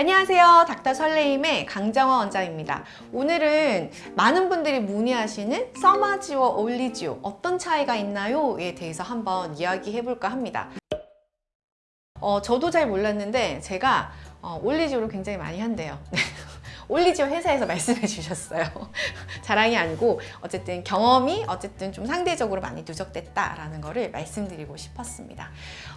안녕하세요. 닥터 설레임의 강정화 원장입니다. 오늘은 많은 분들이 문의하시는 써마지와 올리지오 어떤 차이가 있나요?에 대해서 한번 이야기해 볼까 합니다. 어, 저도 잘 몰랐는데 제가 어, 올리지오를 굉장히 많이 한대요. 올리지오 회사에서 말씀해 주셨어요. 자랑이 아니고 어쨌든 경험이 어쨌든 좀 상대적으로 많이 누적됐다라는 거를 말씀드리고 싶었습니다.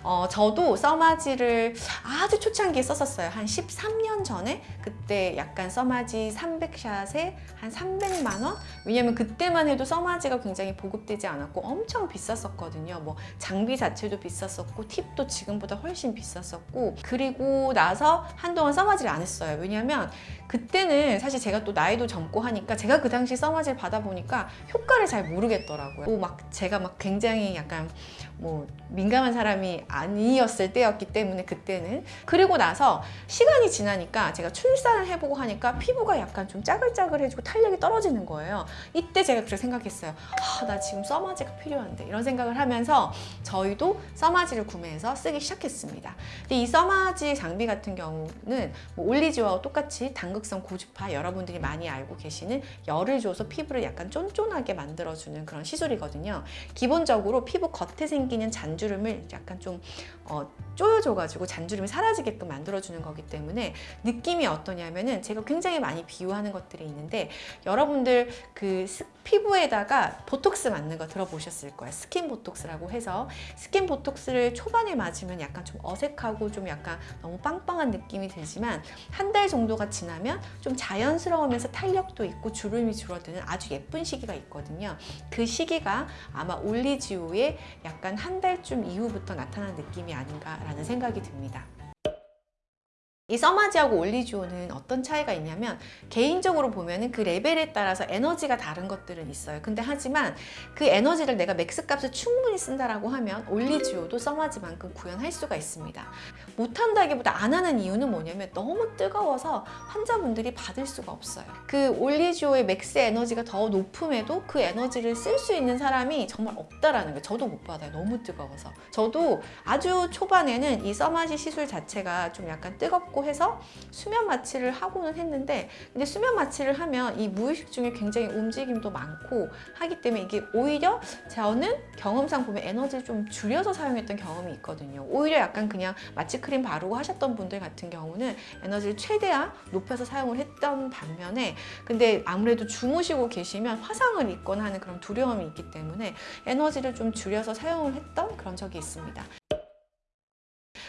어, 저도 써마지를 아주 초창기에 썼었어요. 한 13년 전에 그때 약간 써마지 300샷에 한 300만 원? 왜냐면 그때만 해도 써마지가 굉장히 보급되지 않았고 엄청 비쌌었거든요. 뭐 장비 자체도 비쌌었고 팁도 지금보다 훨씬 비쌌었고 그리고 나서 한동안 써마지를 안 했어요. 왜냐면 그때 는 사실 제가 또 나이도 젊고 하니까 제가 그 당시 써마지를 받아보니까 효과를 잘 모르겠더라고요. 뭐막 제가 막 굉장히 약간 뭐 민감한 사람이 아니었을 때였기 때문에 그때는 그리고 나서 시간이 지나니까 제가 출산을 해보고 하니까 피부가 약간 좀 짜글짜글해지고 탄력이 떨어지는 거예요. 이때 제가 그렇게 생각했어요. 아, 나 지금 써마지가 필요한데 이런 생각을 하면서 저희도 써마지를 구매해서 쓰기 시작했습니다. 근데 이 써마지 장비 같은 경우는 뭐 올리지와 똑같이 당극성 고주파 여러분들이 많이 알고 계시는 열을 줘서 피부를 약간 쫀쫀하게 만들어주는 그런 시술이거든요. 기본적으로 피부 겉에 생기는 잔주름을 약간 좀 어, 쪼여줘가지고 잔주름이 사라지게끔 만들어주는 거기 때문에 느낌이 어떠냐면은 제가 굉장히 많이 비유하는 것들이 있는데 여러분들 그 스- 피부에다가 보톡스 맞는 거 들어보셨을 거예요. 스킨 보톡스라고 해서 스킨 보톡스를 초반에 맞으면 약간 좀 어색하고 좀 약간 너무 빵빵한 느낌이 들지만 한 달 정도가 지나면 좀 자연스러우면서 탄력도 있고 주름이 줄어드는 아주 예쁜 시기가 있거든요. 그 시기가 아마 올리지오의 약간 한 달쯤 이후부터 나타난 느낌이 아닌가라는 생각이 듭니다. 이 써마지하고 올리지오는 어떤 차이가 있냐면 개인적으로 보면 은 그 레벨에 따라서 에너지가 다른 것들은 있어요. 근데 하지만 그 에너지를 내가 max 값을 충분히 쓴다라고 하면 올리지오도 써마지만큼 구현할 수가 있습니다. 못한다기보다 안 하는 이유는 뭐냐면 너무 뜨거워서 환자분들이 받을 수가 없어요. 그 올리지오의 max 에너지가 더 높음에도 그 에너지를 쓸 수 있는 사람이 정말 없다라는 거예요. 저도 못 받아요. 너무 뜨거워서. 저도 아주 초반에는 이 써마지 시술 자체가 좀 약간 뜨겁고 해서 수면 마취를 하고는 했는데 근데 수면 마취를 하면 이 무의식 중에 굉장히 움직임도 많고 하기 때문에 이게 오히려 저는 경험상 보면 에너지를 좀 줄여서 사용했던 경험이 있거든요. 오히려 약간 그냥 마취 크림 바르고 하셨던 분들 같은 경우는 에너지를 최대한 높여서 사용을 했던 반면에 근데 아무래도 주무시고 계시면 화상을 입거나 하는 그런 두려움이 있기 때문에 에너지를 좀 줄여서 사용을 했던 그런 적이 있습니다.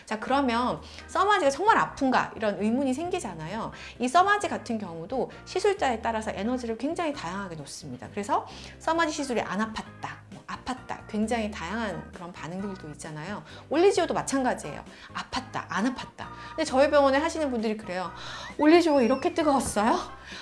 자 그러면 써마지가 정말 아픈가 이런 의문이 생기잖아요. 이 써마지 같은 경우도 시술자에 따라서 에너지를 굉장히 다양하게 놓습니다. 그래서 써마지 시술이 안 아팠다. 뭐 아팠다 굉장히 다양한 그런 반응들도 있잖아요 올리지오도 마찬가지예요 아팠다 안 아팠다 근데 저희 병원에 하시는 분들이 그래요 올리지오 이렇게 뜨거웠어요?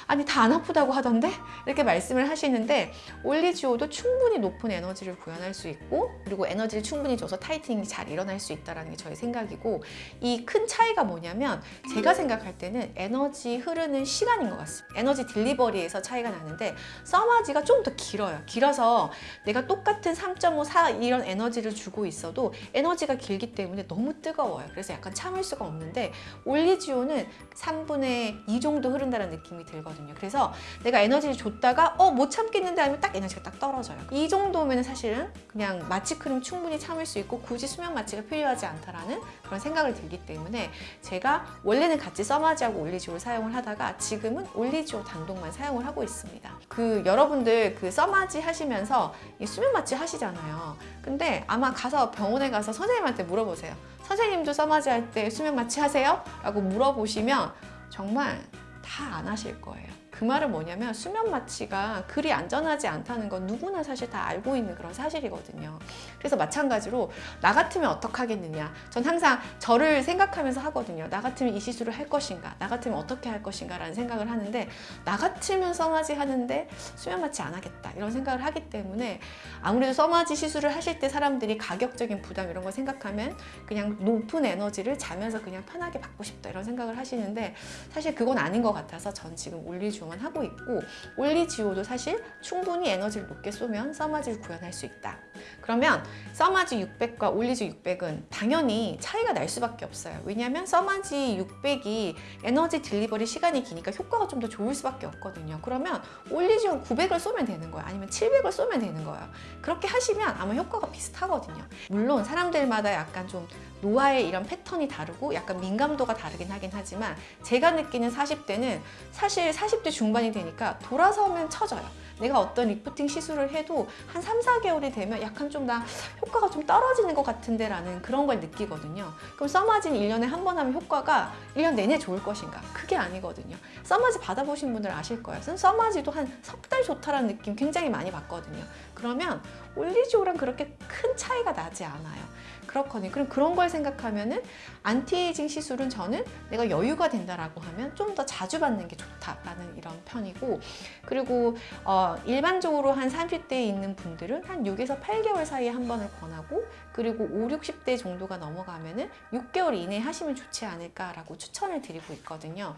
아니 다 안 아프다고 하던데? 이렇게 말씀을 하시는데 올리지오도 충분히 높은 에너지를 구현할 수 있고 그리고 에너지를 충분히 줘서 타이팅이 잘 일어날 수 있다는 게 저의 생각이고 이 큰 차이가 뭐냐면 제가 생각할 때는 에너지 흐르는 시간인 것 같습니다. 에너지 딜리버리에서 차이가 나는데 써마지가 좀 더 길어요. 길어서 내가 똑같은 3.5, 4 이런 에너지를 주고 있어도 에너지가 길기 때문에 너무 뜨거워요. 그래서 약간 참을 수가 없는데 올리지오는 3분의 2 정도 흐른다는 느낌이 들거든요. 그래서 내가 에너지를 줬다가 어 못 참겠는데 하면 딱 에너지가 딱 떨어져요. 이 정도면 사실은 그냥 마취 크림 충분히 참을 수 있고 굳이 수면 마취가 필요하지 않다라는 그런 생각을 들기 때문에 제가 원래는 같이 써마지하고 올리지오를 사용을 하다가 지금은 올리지오 단독만 사용을 하고 있습니다. 그 여러분들 그 써마지 하시면서 이 수면 마취 하시잖아요. 근데 아마 가서 병원에 가서 선생님한테 물어보세요. 선생님도 써마지 할 때 수면 마취 하세요? 라고 물어보시면 정말 다 안 하실 거예요. 그 말은 뭐냐면 수면 마취가 그리 안전하지 않다는 건 누구나 사실 다 알고 있는 그런 사실이거든요. 그래서 마찬가지로 나 같으면 어떡하겠느냐. 전 항상 저를 생각하면서 하거든요. 나 같으면 이 시술을 할 것인가. 나 같으면 어떻게 할 것인가 라는 생각을 하는데 나 같으면 써마지 하는데 수면 마취 안 하겠다. 이런 생각을 하기 때문에 아무래도 써마지 시술을 하실 때 사람들이 가격적인 부담 이런 걸 생각하면 그냥 높은 에너지를 자면서 그냥 편하게 받고 싶다 이런 생각을 하시는데 사실 그건 아닌 것 같아서 전 지금 올리주 만 동안 하고 있고 올리지오도 사실 충분히 에너지를 높게 쏘면 써마지를 구현할 수 있다. 그러면 써마지 600과 올리지오 600은 당연히 차이가 날 수밖에 없어요. 왜냐하면 써마지 600이 에너지 delivery 시간이 기니까 효과가 좀 더 좋을 수밖에 없거든요. 그러면 올리지오 900을 쏘면 되는 거예요. 아니면 700을 쏘면 되는 거예요. 그렇게 하시면 아마 효과가 비슷하거든요. 물론 사람들마다 약간 좀 노화의 이런 패턴이 다르고 약간 민감도가 다르긴 하긴 하지만 제가 느끼는 40대는 사실 40대 중반이 되니까 돌아서면 쳐져요. 내가 어떤 리프팅 시술을 해도 한 3, 4개월이 되면 약간 좀 나 효과가 좀 떨어지는 것 같은데 라는 그런 걸 느끼거든요. 그럼 써마진 1년에 한 번 하면 효과가 1년 내내 좋을 것인가? 그게 아니거든요. 써마지 받아보신 분들 아실 거예요. 전 써마지도 한 석 달 좋다라는 느낌 굉장히 많이 받거든요. 그러면 올리지오랑 그렇게 큰 차이가 나지 않아요. 그렇거든요. 그럼 그런 걸 생각하면은 안티에이징 시술은 저는 내가 여유가 된다라고 하면 좀 더 자주 받는 게 좋다라는 이런 편이고 그리고 어, 일반적으로 한 30대에 있는 분들은 한 6에서 8개월 사이에 한 번을 권하고 그리고 5, 60대 정도가 넘어가면은 6개월 이내에 하시면 좋지 않을까라고 추천을 드리고 있거든요.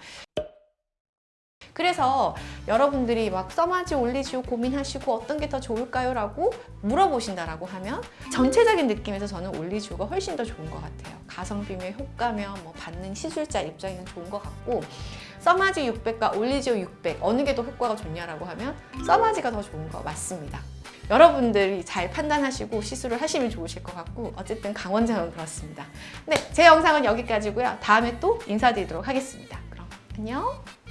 그래서 여러분들이 막 써마지 올리지오 고민하시고 어떤 게 더 좋을까요? 라고 물어보신다라고 하면 전체적인 느낌에서 저는 올리지오가 훨씬 더 좋은 것 같아요. 가성비며 효과며 뭐 받는 시술자 입장에는 좋은 것 같고 써마지 600과 올리지오 600 어느 게 더 효과가 좋냐라고 하면 써마지가 더 좋은 거 맞습니다. 여러분들이 잘 판단하시고 시술을 하시면 좋으실 것 같고 어쨌든 강원장은 그렇습니다. 네, 제 영상은 여기까지고요. 다음에 또 인사드리도록 하겠습니다. 그럼 안녕!